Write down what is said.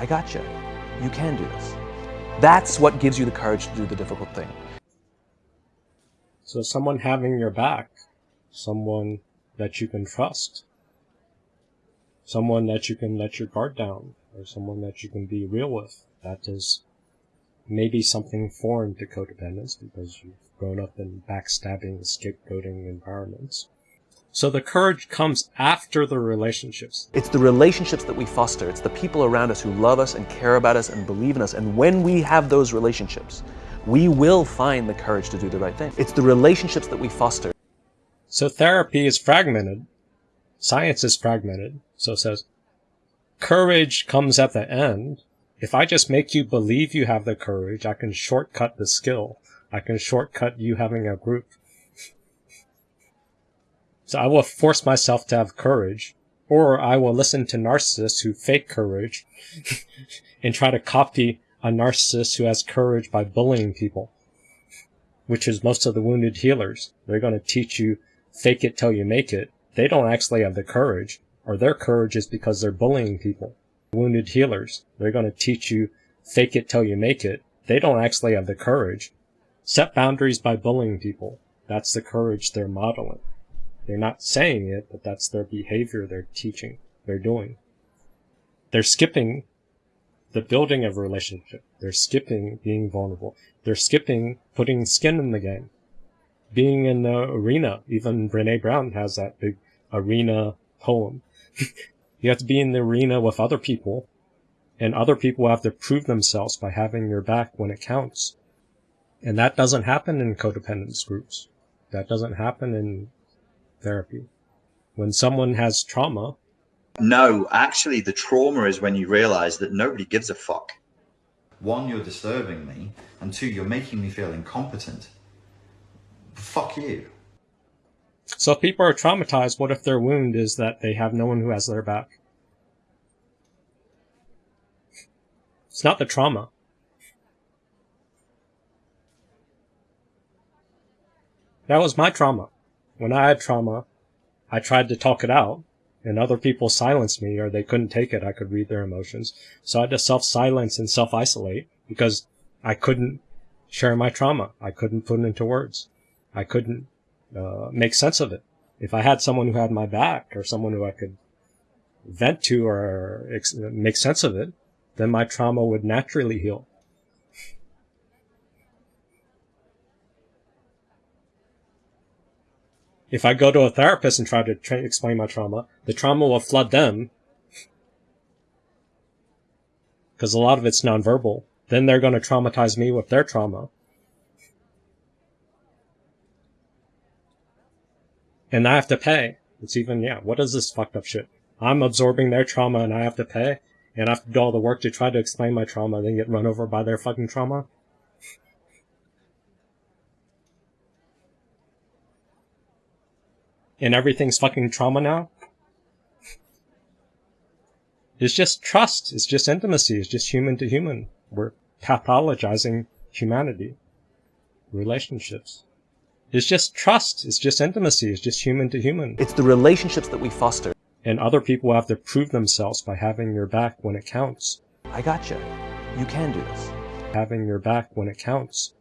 I got You You can do this. That's what gives you the courage to do the difficult thing. So someone having your back, someone that you can trust, someone that you can let your guard down, or someone that you can be real with, that is maybe something foreign to codependence because you've grown up in backstabbing, scapegoating environments. So the courage comes after the relationships. It's the relationships that we foster. It's the people around us who love us and care about us and believe in us. And when we have those relationships, we will find the courage to do the right thing. It's the relationships that we foster. So therapy is fragmented. Science is fragmented. So it says courage comes at the end. If I just make you believe you have the courage, I can shortcut the skill. I can shortcut you having a group. So I will force myself to have courage, or I will listen to narcissists who fake courage and try to copy a narcissist who has courage by bullying people, which is most of the wounded healers. They're going to teach you fake it till you make it. They don't actually have the courage, or their courage is because they're bullying people. Wounded healers, they're going to teach you fake it till you make it. They don't actually have the courage. Set boundaries by bullying people. That's the courage they're modeling. They're not saying it, but that's their behavior they're teaching, they're doing. They're skipping the building of a relationship. They're skipping being vulnerable. They're skipping putting skin in the game. Being in the arena. Even Brene Brown has that big arena poem. you have to be in the arena with other people, and other people have to prove themselves by having your back when it counts. And that doesn't happen in codependence groups. That doesn't happen in therapy. When someone has trauma, no, actually, the trauma is when you realize that nobody gives a fuck. One, you're disturbing me, and two, you're making me feel incompetent. Fuck you. So if people are traumatized, what if their wound is that they have no one who has their back? It's not the trauma. That was my trauma. When I had trauma, I tried to talk it out, and other people silenced me or they couldn't take it. I could read their emotions. So I had to self-silence and self-isolate because I couldn't share my trauma. I couldn't put it into words. I couldn't uh, make sense of it. If I had someone who had my back or someone who I could vent to or ex- make sense of it, then my trauma would naturally heal. If I go to a therapist and try to tra- explain my trauma, the trauma will flood them because a lot of it's nonverbal. Then they're going to traumatize me with their trauma. And I have to pay. It's even, yeah, what is this fucked up shit? I'm absorbing their trauma and I have to pay, and I have to do all the work to try to explain my trauma and then get run over by their fucking trauma. And everything's fucking trauma now. It's just trust. It's just intimacy. It's just human to human. We're pathologizing humanity. Relationships. It's just trust. It's just intimacy. It's just human to human. It's the relationships that we foster. And other people have to prove themselves by having your back when it counts. I gotcha. You can do this. Having your back when it counts.